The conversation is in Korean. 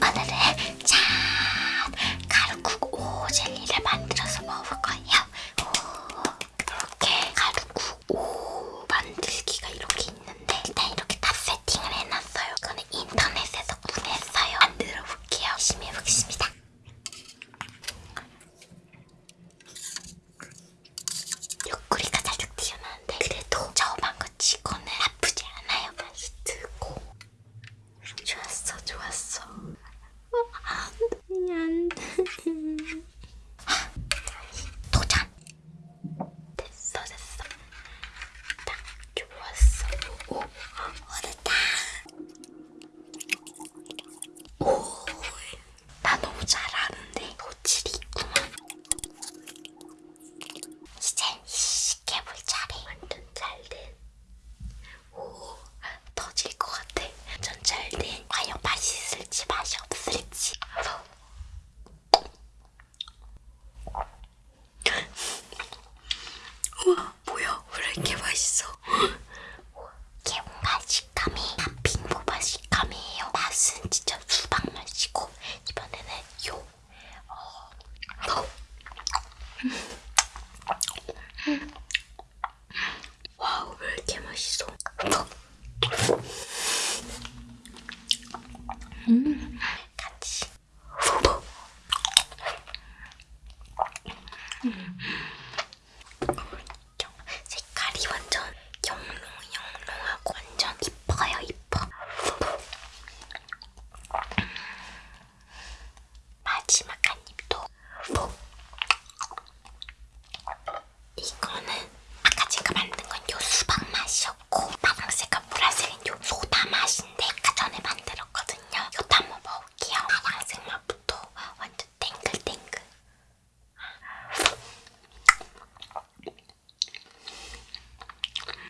あのね。 음 같이. 색